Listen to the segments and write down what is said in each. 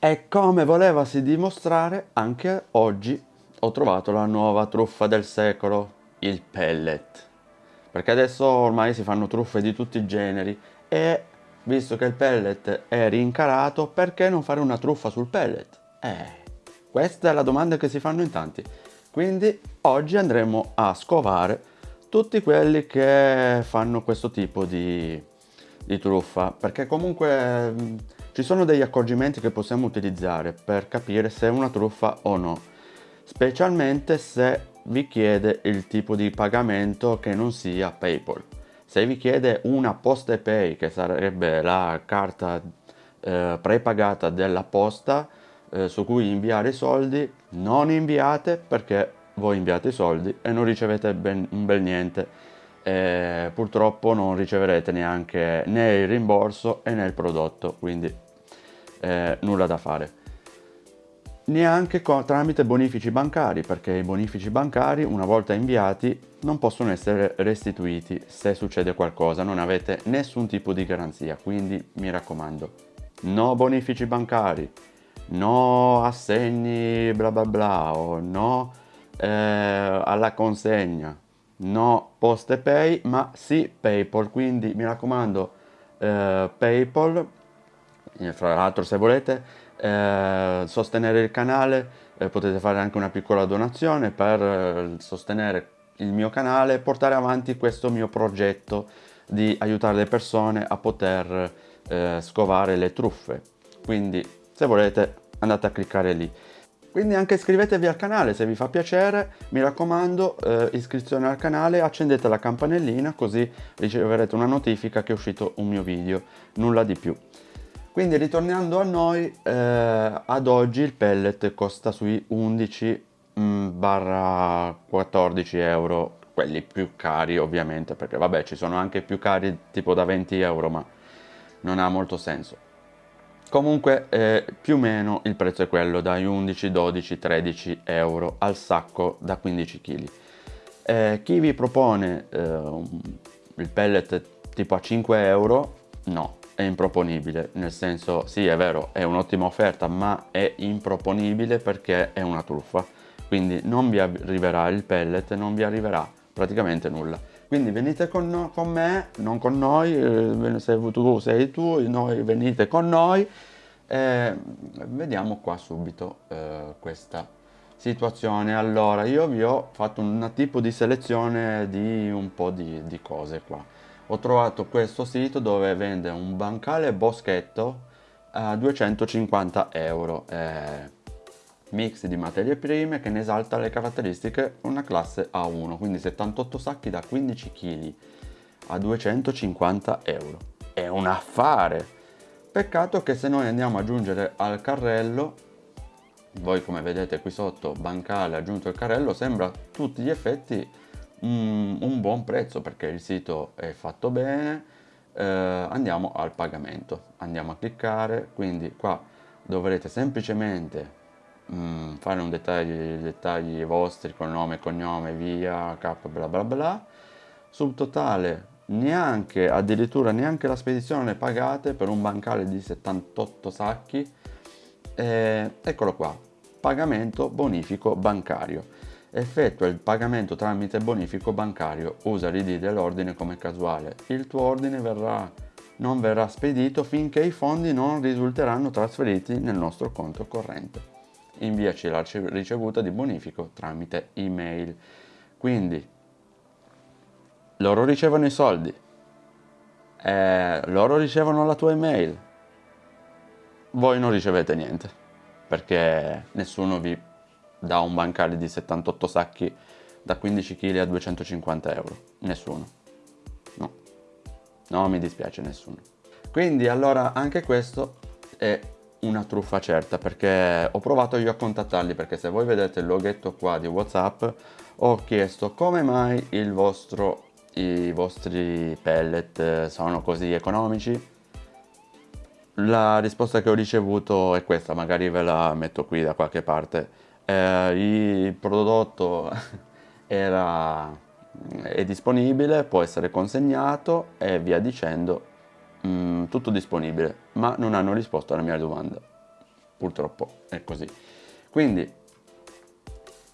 E come volevasi dimostrare, anche oggi ho trovato la nuova truffa del secolo, il pellet. Perché adesso ormai si fanno truffe di tutti i generi e visto che il pellet è rincarato, perché non fare una truffa sul pellet? Eh, questa è la domanda che si fanno in tanti. Quindi oggi andremo a scovare tutti quelli che fanno questo tipo di, di truffa, perché comunque mh, ci sono degli accorgimenti che possiamo utilizzare per capire se è una truffa o no, specialmente se vi chiede il tipo di pagamento che non sia PayPal. Se vi chiede una Poste Pay, che sarebbe la carta eh, prepagata della posta eh, su cui inviare i soldi, non inviate perché voi inviate i soldi e non ricevete ben, un bel niente. E purtroppo non riceverete neanche né il rimborso né il prodotto, quindi eh, nulla da fare. Neanche tramite bonifici bancari, perché i bonifici bancari una volta inviati non possono essere restituiti se succede qualcosa, non avete nessun tipo di garanzia, quindi mi raccomando, no bonifici bancari, no assegni bla bla bla, o no eh, alla consegna, no poste pay, ma sì PayPal, quindi mi raccomando eh, PayPal, fra l'altro se volete eh, sostenere il canale, eh, potete fare anche una piccola donazione per eh, sostenere il mio canale e portare avanti questo mio progetto di aiutare le persone a poter eh, scovare le truffe. Quindi se volete andate a cliccare lì. Quindi anche iscrivetevi al canale se vi fa piacere, mi raccomando eh, iscrizione al canale, accendete la campanellina così riceverete una notifica che è uscito un mio video, nulla di più. Quindi ritornando a noi, eh, ad oggi il pellet costa sui 11 mm, barra 14 euro, quelli più cari ovviamente, perché vabbè ci sono anche più cari tipo da 20 euro, ma non ha molto senso. Comunque eh, più o meno il prezzo è quello dai 11, 12, 13 euro al sacco da 15 kg. Eh, chi vi propone eh, il pellet tipo a 5 euro, no, è improponibile, nel senso sì è vero è un'ottima offerta ma è improponibile perché è una truffa, quindi non vi arriverà il pellet, non vi arriverà praticamente nulla. Quindi venite con, no, con me, non con noi, eh, se tu sei tu, noi venite con noi e vediamo qua subito eh, questa situazione. Allora io vi ho fatto un tipo di selezione di un po' di, di cose qua ho trovato questo sito dove vende un bancale boschetto a 250 euro. Eh, mix di materie prime che ne esalta le caratteristiche una classe A1 quindi 78 sacchi da 15 kg a 250 euro. È un affare! Peccato che se noi andiamo ad aggiungere al carrello voi come vedete qui sotto bancale aggiunto al carrello sembra tutti gli effetti un, un buon prezzo perché il sito è fatto bene eh, andiamo al pagamento. Andiamo a cliccare quindi qua dovrete semplicemente mh, mm, fare un dettaglio i dettagli vostri con nome cognome via cap bla bla bla. Subtotale neanche addirittura neanche la spedizione pagate per un bancale di 78 sacchi. Eh, eccolo qua pagamento bonifico bancario effettua il pagamento tramite bonifico bancario, usa l'id dell'ordine come casuale. Il tuo ordine verrà, non verrà spedito finché i fondi non risulteranno trasferiti nel nostro conto corrente. Inviaci la ricevuta di bonifico tramite email. Quindi loro ricevono i soldi, eh, loro ricevono la tua email, voi non ricevete niente perché nessuno vi da un bancale di 78 sacchi da 15 kg a 250 euro? Nessuno. No. No, mi dispiace, nessuno. Quindi allora anche questo è una truffa certa perché ho provato io a contattarli perché se voi vedete il loghetto qua di Whatsapp ho chiesto come mai il vostro, i vostri pellet sono così economici la risposta che ho ricevuto è questa, magari ve la metto qui da qualche parte eh, il prodotto era, è disponibile, può essere consegnato e via dicendo, mh, mm, tutto disponibile, ma non hanno risposto alla mia domanda. purtroppo è così. Quindi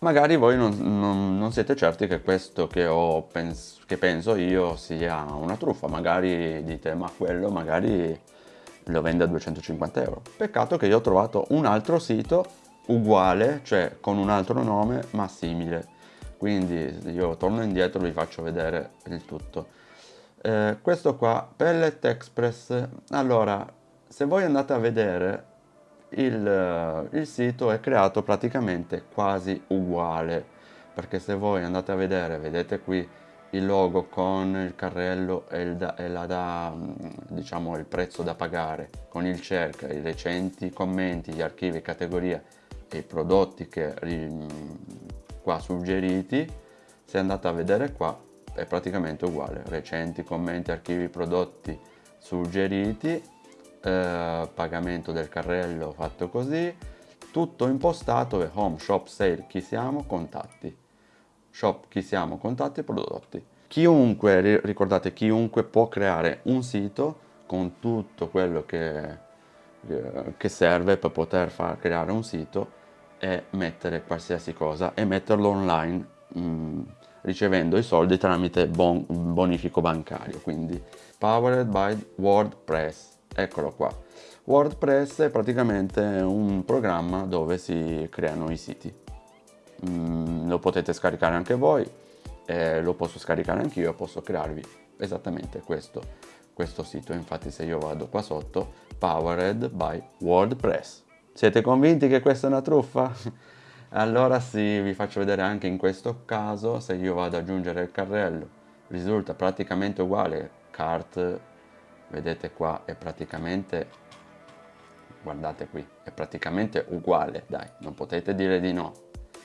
magari voi non, non, non siete certi che questo che, pens che penso io sia una truffa, magari dite ma quello magari lo vende a 250 euro. Peccato che io ho trovato un altro sito uguale, cioè con un altro nome ma simile. Quindi io torno indietro e vi faccio vedere il tutto. Eh, questo qua, Pellet Express, allora se voi andate a vedere il, il sito è creato praticamente quasi uguale perché se voi andate a vedere, vedete qui il logo con il carrello e il, da, e la da, diciamo, il prezzo da pagare, con il cerca, i recenti commenti, gli archivi, categoria e i prodotti che qua suggeriti, se andate a vedere qua è praticamente uguale, recenti, commenti, archivi, prodotti suggeriti, eh, pagamento del carrello fatto così, tutto impostato e home, shop, sale, chi siamo, contatti. Shop chi siamo, contatti prodotti. Chiunque, ricordate, chiunque può creare un sito con tutto quello che, che serve per poter far creare un sito e mettere qualsiasi cosa e metterlo online mh, mm, ricevendo i soldi tramite bon, bonifico bancario quindi powered by WordPress eccolo qua WordPress è praticamente un programma dove si creano i siti mm, lo potete scaricare anche voi, eh, lo posso scaricare anch'io posso crearvi esattamente questo, questo sito. Infatti se io vado qua sotto, Powered by WordPress. Siete convinti che questa è una truffa? allora sì, vi faccio vedere anche in questo caso, se io vado ad aggiungere il carrello, risulta praticamente uguale, cart, vedete qua, è praticamente guardate qui, è praticamente uguale, dai, non potete dire di no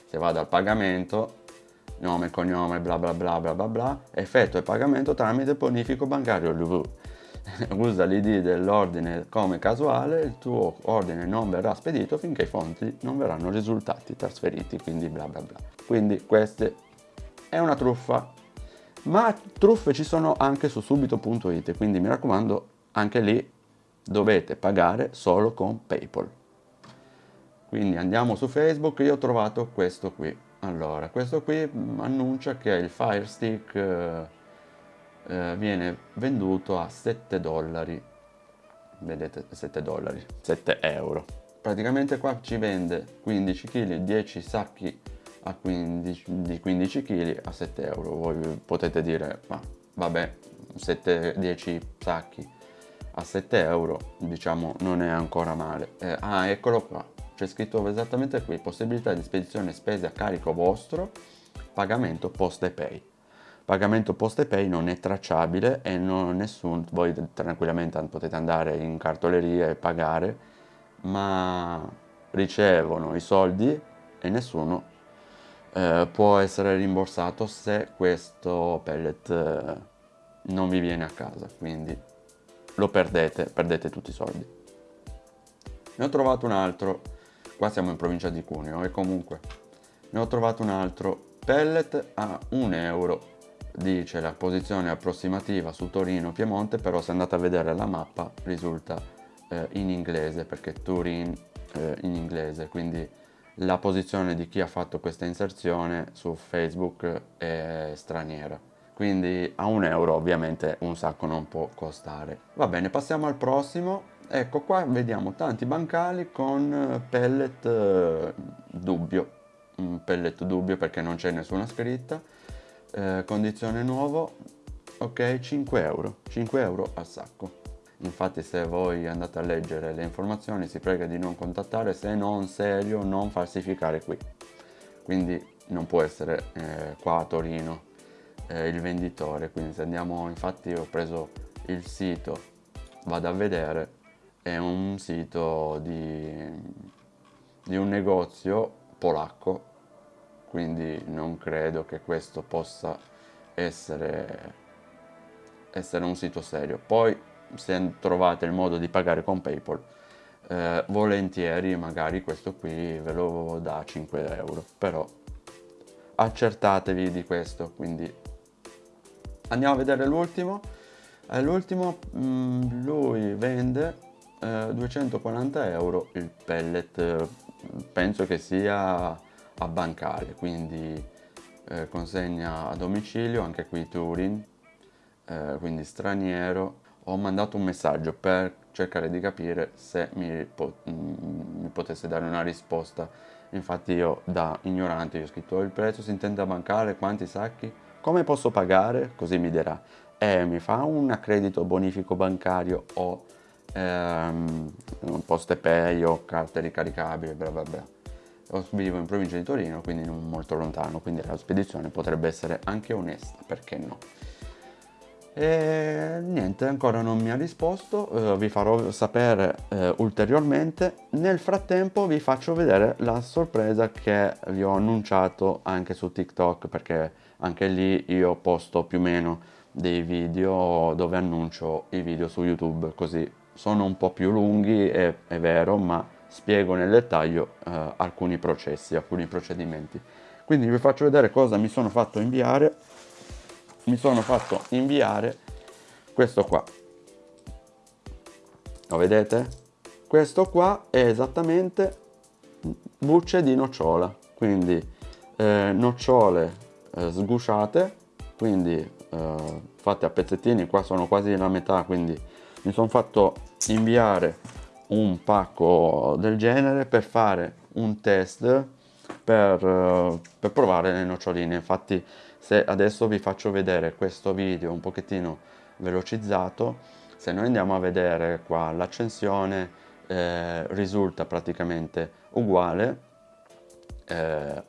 se vado al pagamento nome, cognome, bla bla bla bla bla bla, effetto il pagamento tramite bonifico bancario LV. Usa l'id dell'ordine come casuale, il tuo ordine non verrà spedito finché i fonti non verranno risultati trasferiti, quindi bla bla bla. Quindi questa è una truffa, ma truffe ci sono anche su subito.it, quindi mi raccomando anche lì dovete pagare solo con PayPal. Quindi andiamo su Facebook io ho trovato questo qui. Allora questo qui annuncia che il Fire Stick eh, viene venduto a 7 dollari. Vedete 7 dollari 7 euro. Praticamente qua ci vende 15 kg 10 sacchi a 15, di 15 kg a 7 euro. Voi potete dire ma vabbè 7 10 sacchi a 7 euro diciamo non è ancora male. Eh, ah eccolo qua. C'è scritto esattamente qui, possibilità di spedizione spese a carico vostro, pagamento post e pay. Pagamento post e pay non è tracciabile e non nessun, voi tranquillamente potete andare in cartoleria e pagare, ma ricevono i soldi e nessuno eh, può essere rimborsato se questo pellet eh, non vi viene a casa, quindi lo perdete, perdete tutti i soldi. Ne ho trovato un altro qua siamo in provincia di Cuneo e comunque ne ho trovato un altro pellet a 1 euro dice la posizione approssimativa su Torino Piemonte però se andate a vedere la mappa risulta eh, in inglese perché Turin eh, in inglese quindi la posizione di chi ha fatto questa inserzione su Facebook è straniera. Quindi a un euro ovviamente un sacco non può costare. Va bene passiamo al prossimo. Ecco qua vediamo tanti bancali con eh, pellet eh, dubbio. Un pellet dubbio perché non c'è nessuna scritta eh, condizione nuovo ok 5 euro 5 euro al sacco. Infatti se voi andate a leggere le informazioni si prega di non contattare se non serio non falsificare qui. Quindi non può essere eh, qua a Torino eh, il venditore. Quindi se andiamo infatti ho preso il sito vado a vedere è un sito di, di un negozio polacco quindi non credo che questo possa essere, essere un sito serio. Poi se trovate il modo di pagare con Paypal eh, volentieri magari questo qui ve lo dà 5 euro però accertatevi di questo quindi andiamo a vedere l'ultimo. Eh, l'ultimo mm, lui vende eh, 240 euro il pellet. Penso che sia a bancale quindi eh, consegna a domicilio anche qui Turin eh, quindi straniero. Ho mandato un messaggio per cercare di capire se mi, po mm, mi potesse dare una risposta. Infatti io da ignorante ho scritto il prezzo si intende a bancale quanti sacchi? Come posso pagare? Così mi dirà. E mi fa un accredito bonifico bancario o ehm, poste pay o carte ricaricabili bla bla bla vivo in provincia di Torino quindi non molto lontano quindi la spedizione potrebbe essere anche onesta perché no? E niente ancora non mi ha risposto eh, vi farò sapere eh, ulteriormente. Nel frattempo vi faccio vedere la sorpresa che vi ho annunciato anche su tiktok perché anche lì io posto più o meno dei video dove annuncio i video su youtube così sono un po' più lunghi, è, è vero, ma spiego nel dettaglio eh, alcuni processi, alcuni procedimenti. Quindi vi faccio vedere cosa mi sono fatto inviare. Mi sono fatto inviare questo qua. Lo vedete? Questo qua è esattamente bucce di nocciola, quindi eh, nocciole eh, sgusciate, quindi eh, fatte a pezzettini, qua sono quasi la metà, quindi mi sono fatto inviare un pacco del genere per fare un test per, uh, per provare le noccioline. Infatti se adesso vi faccio vedere questo video un pochettino velocizzato se noi andiamo a vedere qua l'accensione eh, risulta praticamente uguale. Eh,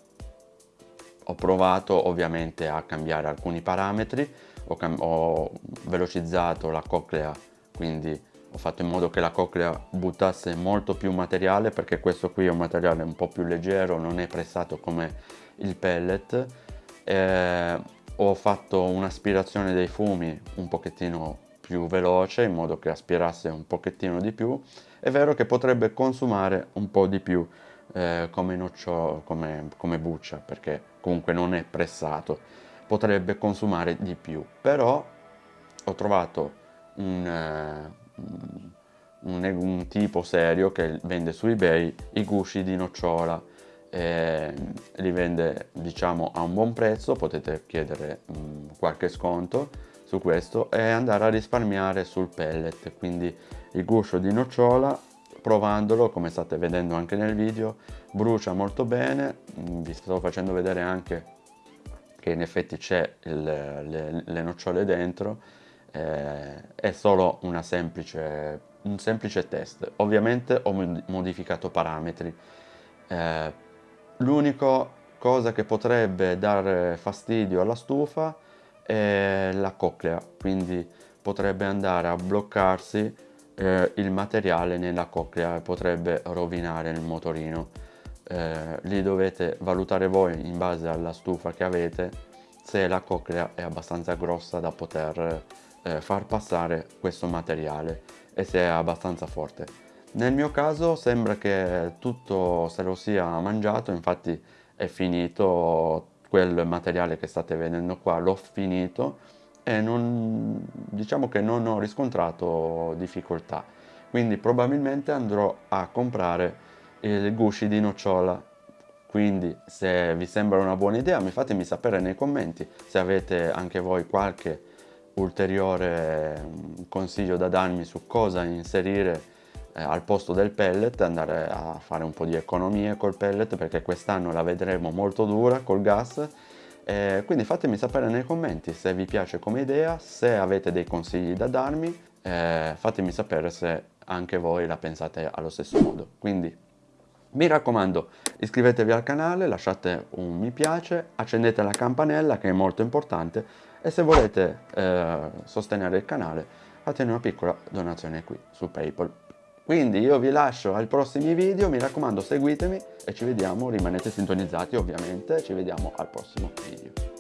ho provato ovviamente a cambiare alcuni parametri ho, ho velocizzato la coclea quindi ho fatto in modo che la coclea buttasse molto più materiale perché questo qui è un materiale un po' più leggero, non è pressato come il pellet. Eh, ho fatto un'aspirazione dei fumi un pochettino più veloce in modo che aspirasse un pochettino di più. È vero che potrebbe consumare un po' di più eh, come, noccio, come, come buccia perché comunque non è pressato, potrebbe consumare di più, però ho trovato un, eh, un, un, tipo serio che vende su ebay i gusci di nocciola. Eh, li vende diciamo a un buon prezzo potete chiedere mh, mm, qualche sconto su questo e andare a risparmiare sul pellet. Quindi il guscio di nocciola provandolo come state vedendo anche nel video brucia molto bene. Mm, vi sto facendo vedere anche che in effetti c'è le, le nocciole dentro eh, è solo semplice, un semplice test. Ovviamente ho modificato parametri. Eh, L'unica cosa che potrebbe dare fastidio alla stufa è la coclea, quindi potrebbe andare a bloccarsi eh, il materiale nella coclea e potrebbe rovinare il motorino. Eh, lì dovete valutare voi in base alla stufa che avete se la coclea è abbastanza grossa da poter eh, far passare questo materiale e se è abbastanza forte. Nel mio caso sembra che tutto se lo sia mangiato, infatti è finito quel materiale che state vedendo qua, l'ho finito e non, diciamo che non ho riscontrato difficoltà. Quindi probabilmente andrò a comprare il gusci di nocciola quindi se vi sembra una buona idea mi fatemi sapere nei commenti se avete anche voi qualche ulteriore mm, consiglio da darmi su cosa inserire eh, al posto del pellet, andare a fare un po' di economie col pellet perché quest'anno la vedremo molto dura col gas eh, quindi fatemi sapere nei commenti se vi piace come idea, se avete dei consigli da darmi, eh, fatemi sapere se anche voi la pensate allo stesso modo. Quindi mi raccomando iscrivetevi al canale, lasciate un mi piace, accendete la campanella che è molto importante e se volete eh, sostenere il canale fate una piccola donazione qui su Paypal. Quindi io vi lascio ai prossimi video, mi raccomando seguitemi e ci vediamo, rimanete sintonizzati ovviamente, ci vediamo al prossimo video.